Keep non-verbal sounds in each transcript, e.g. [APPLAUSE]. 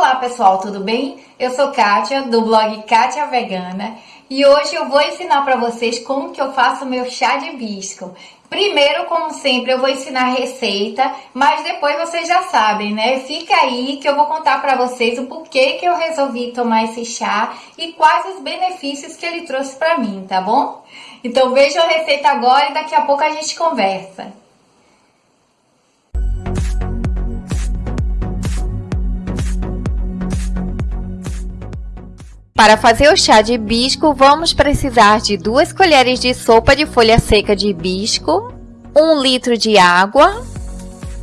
Olá pessoal, tudo bem? Eu sou Kátia, do blog Kátia Vegana e hoje eu vou ensinar para vocês como que eu faço meu chá de hibisco. Primeiro, como sempre, eu vou ensinar a receita, mas depois vocês já sabem, né? Fica aí que eu vou contar para vocês o porquê que eu resolvi tomar esse chá e quais os benefícios que ele trouxe para mim, tá bom? Então vejam a receita agora e daqui a pouco a gente conversa. Para fazer o chá de hibisco, vamos precisar de 2 colheres de sopa de folha seca de hibisco, 1 litro de água,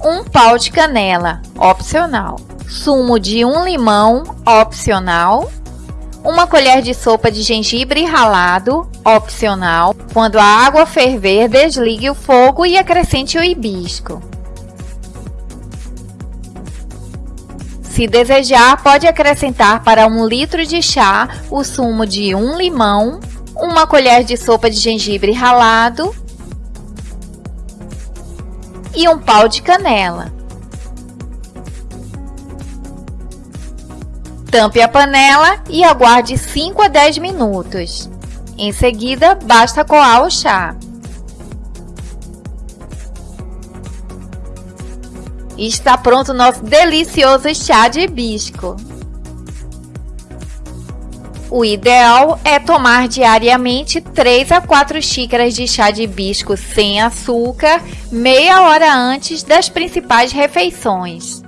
1 pau de canela, opcional, sumo de 1 limão, opcional, uma colher de sopa de gengibre ralado, opcional. Quando a água ferver, desligue o fogo e acrescente o hibisco. Se desejar, pode acrescentar para um litro de chá o sumo de um limão, uma colher de sopa de gengibre ralado e um pau de canela. Tampe a panela e aguarde 5 a 10 minutos. Em seguida, basta coar o chá. E está pronto o nosso delicioso chá de hibisco. O ideal é tomar diariamente 3 a 4 xícaras de chá de hibisco sem açúcar, meia hora antes das principais refeições.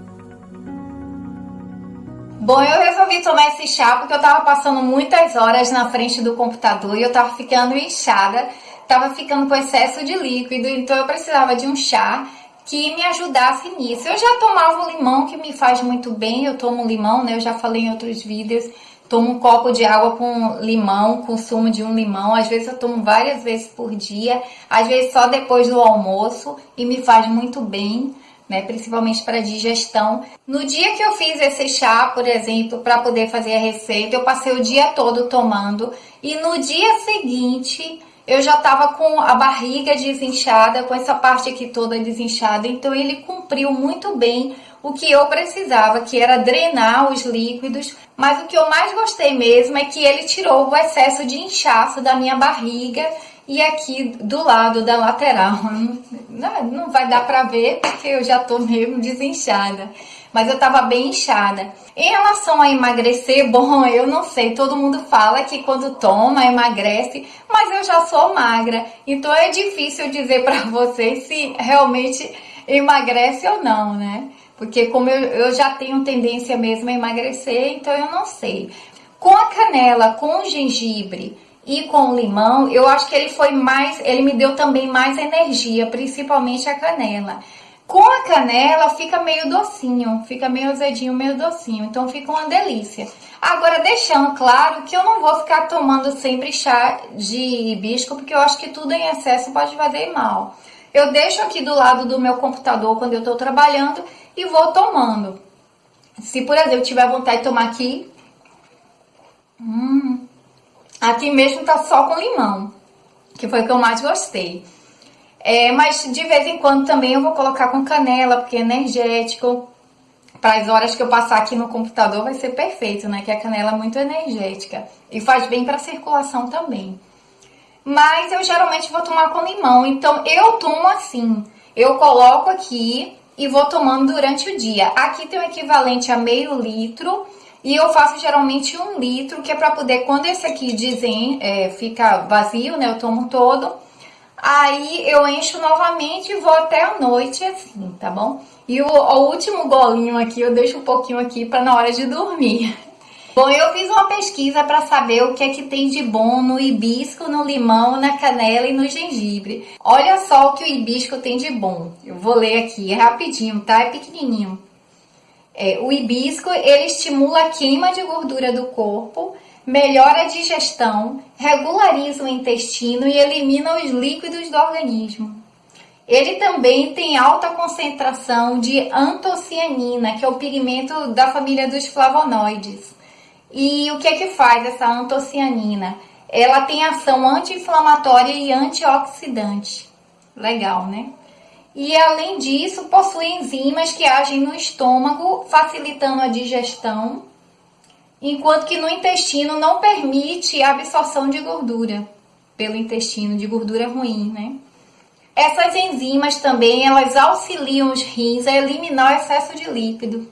Bom, eu resolvi tomar esse chá porque eu estava passando muitas horas na frente do computador e eu estava ficando inchada, estava ficando com excesso de líquido, então eu precisava de um chá que me ajudasse nisso. Eu já tomava o limão, que me faz muito bem, eu tomo limão, né? Eu já falei em outros vídeos, tomo um copo de água com limão, com sumo de um limão. Às vezes eu tomo várias vezes por dia, às vezes só depois do almoço e me faz muito bem. Né, principalmente para digestão. No dia que eu fiz esse chá, por exemplo, para poder fazer a receita, eu passei o dia todo tomando e no dia seguinte eu já estava com a barriga desinchada, com essa parte aqui toda desinchada, então ele cumpriu muito bem o que eu precisava, que era drenar os líquidos, mas o que eu mais gostei mesmo é que ele tirou o excesso de inchaço da minha barriga e aqui do lado da lateral. [LAUGHS] Não, não vai dar pra ver porque eu já tô mesmo desinchada mas eu tava bem inchada. Em relação a emagrecer, [LAUGHS] bom, eu não sei, todo mundo fala que quando toma emagrece, mas eu já sou magra, então é difícil dizer para [LAUGHS] vocês se realmente emagrece ou não, né? Porque como eu, eu já tenho tendência mesmo a emagrecer, então eu não sei. Com a canela, com o gengibre e com o limão, eu acho que ele foi mais, ele me deu também mais energia, principalmente a canela. Com a canela fica meio docinho, fica meio azedinho, meio docinho, então fica uma delícia. Agora, deixando claro que eu não vou ficar tomando sempre chá de hibisco, porque eu acho que tudo em excesso pode fazer mal. Eu deixo aqui do lado do meu computador quando eu estou trabalhando e vou tomando. Se, por exemplo, tiver vontade de tomar aqui, hum, aqui mesmo tá só com limão, que foi o que eu mais gostei. É, mas de vez em quando também eu vou colocar com canela, porque é energético. Para as horas que eu passar aqui no computador vai ser perfeito, né? Que a canela é muito energética e faz bem para a circulação também. Mas eu geralmente vou tomar com limão, então eu tomo assim. Eu coloco aqui e vou tomando durante o dia. Aqui tem o equivalente a meio litro e eu faço geralmente um litro, que é para poder, quando esse aqui dizem, é, fica vazio, né? Eu tomo todo Aí eu encho novamente e vou até a noite assim, tá bom? E o, o último golinho aqui eu deixo um pouquinho aqui para na hora de dormir. [LAUGHS] Bom, eu fiz uma pesquisa para saber o que é que tem de bom no hibisco, no limão, na canela e no gengibre. Olha só o que o hibisco tem de bom. Eu vou ler aqui, é rapidinho, tá? É pequenininho. É, o hibisco, ele estimula a queima de gordura do corpo, melhora a digestão, regulariza o intestino e elimina os líquidos do organismo. Ele também tem alta concentração de antocianina, que é o pigmento da família dos flavonoides. E o que é que faz essa antocianina? Ela tem ação anti-inflamatória e antioxidante. Legal, né? e além disso possui enzimas que agem no estômago, facilitando a digestão, enquanto que no intestino não permite a absorção de gordura pelo intestino, de gordura ruim, né? Essas enzimas também, elas auxiliam os rins a eliminar o excesso de líquido.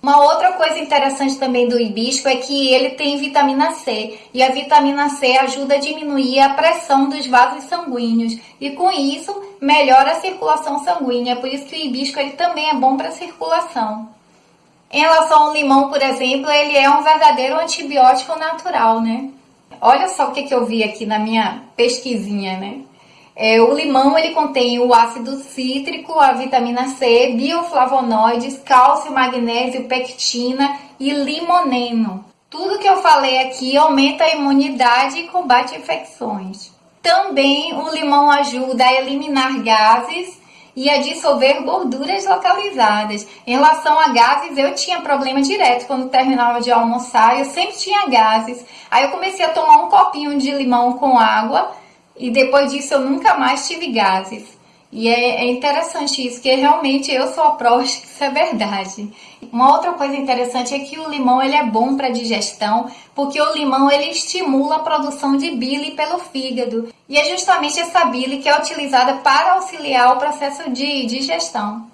Uma outra coisa interessante também do hibisco é que ele tem vitamina C e a vitamina C ajuda a diminuir a pressão dos vasos sanguíneos e com isso melhora a circulação sanguínea, por isso que o hibisco ele também é bom para a circulação. Em relação ao limão, por exemplo, ele é um verdadeiro antibiótico natural, né? Olha só o que, que eu vi aqui na minha pesquisinha, né? É, o limão ele contém o ácido cítrico, a vitamina C, bioflavonoides, cálcio, magnésio, pectina e limoneno. Tudo que eu falei aqui aumenta a imunidade e combate infecções. Também o limão ajuda a eliminar gases e a dissolver gorduras localizadas. Em relação a gases, eu tinha problema direto quando terminava de almoçar, eu sempre tinha gases. Aí eu comecei a tomar um copinho de limão com água e depois disso eu nunca mais tive gases. E é, é interessante isso, que realmente eu sou a prova que isso é verdade. Uma outra coisa interessante é que o limão ele é bom para digestão, porque o limão ele estimula a produção de bile pelo fígado. E é justamente essa bile que é utilizada para auxiliar o processo de digestão.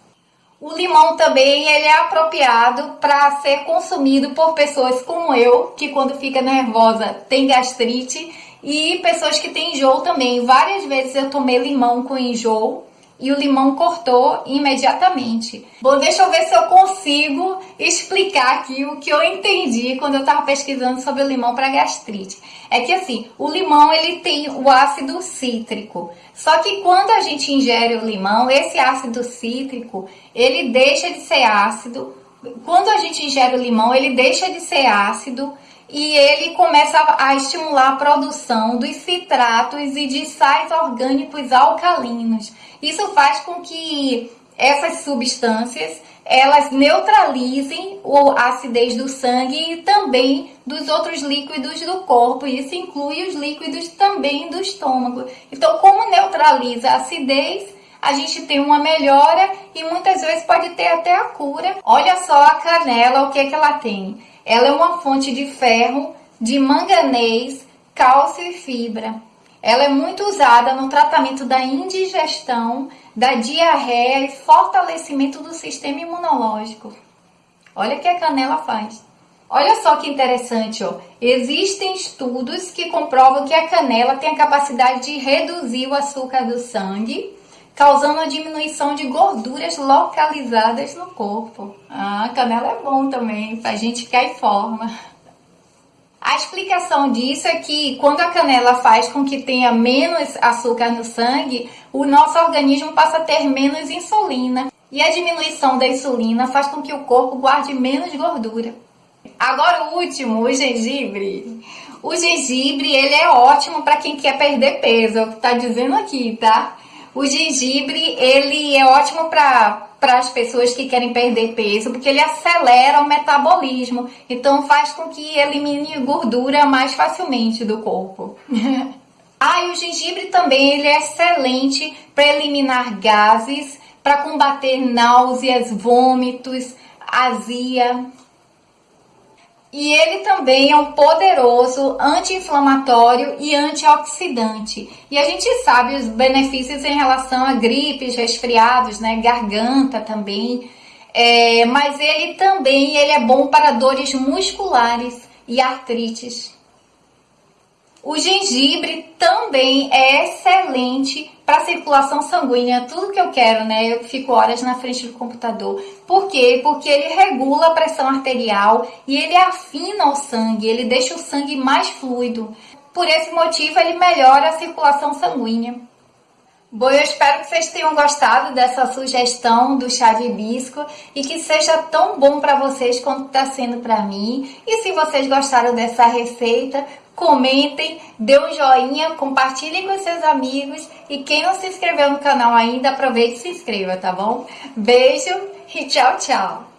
O limão também ele é apropriado para ser consumido por pessoas como eu, que quando fica nervosa tem gastrite e pessoas que têm enjoo também. Várias vezes eu tomei limão com enjoo e o limão cortou imediatamente. Bom, deixa eu ver se eu consigo explicar aqui o que eu entendi quando eu estava pesquisando sobre o limão para gastrite. É que assim, o limão ele tem o ácido cítrico. Só que quando a gente ingere o limão, esse ácido cítrico, ele deixa de ser ácido. Quando a gente ingere o limão, ele deixa de ser ácido e ele começa a estimular a produção dos citratos e de sais orgânicos alcalinos. Isso faz com que essas substâncias elas neutralizem a acidez do sangue e também dos outros líquidos do corpo. Isso inclui os líquidos também do estômago. Então, como neutraliza a acidez, a gente tem uma melhora e muitas vezes pode ter até a cura. Olha só a canela, o que, é que ela tem? Ela é uma fonte de ferro, de manganês, cálcio e fibra. Ela é muito usada no tratamento da indigestão, da diarreia e fortalecimento do sistema imunológico. Olha o que a canela faz. Olha só que interessante, ó. Existem estudos que comprovam que a canela tem a capacidade de reduzir o açúcar do sangue, causando a diminuição de gorduras localizadas no corpo. Ah, a canela é bom também, faz gente ficar em forma. A explicação disso é que quando a canela faz com que tenha menos açúcar no sangue, o nosso organismo passa a ter menos insulina. E a diminuição da insulina faz com que o corpo guarde menos gordura. Agora o último, o gengibre. O gengibre, ele é ótimo para quem quer perder peso, é o que tá dizendo aqui, tá? O gengibre, ele é ótimo para para as pessoas que querem perder peso, porque ele acelera o metabolismo, então faz com que elimine gordura mais facilmente do corpo. [LAUGHS] ah, e o gengibre também ele é excelente para eliminar gases, para combater náuseas, vômitos, azia. E ele também é um poderoso anti-inflamatório e antioxidante. E a gente sabe os benefícios em relação a gripes, resfriados, né, garganta também. É, mas ele também ele é bom para dores musculares e artrites. O gengibre também é excelente para circulação sanguínea, tudo que eu quero, né? Eu fico horas na frente do computador. Por quê? Porque ele regula a pressão arterial e ele afina o sangue, ele deixa o sangue mais fluido. Por esse motivo, ele melhora a circulação sanguínea. Bom, eu espero que vocês tenham gostado dessa sugestão do chá de hibisco e que seja tão bom para vocês quanto está sendo para mim. E se vocês gostaram dessa receita, comentem, dê um joinha, compartilhem com seus amigos e quem não se inscreveu no canal ainda, aproveite e se inscreva, tá bom? Beijo e tchau, tchau!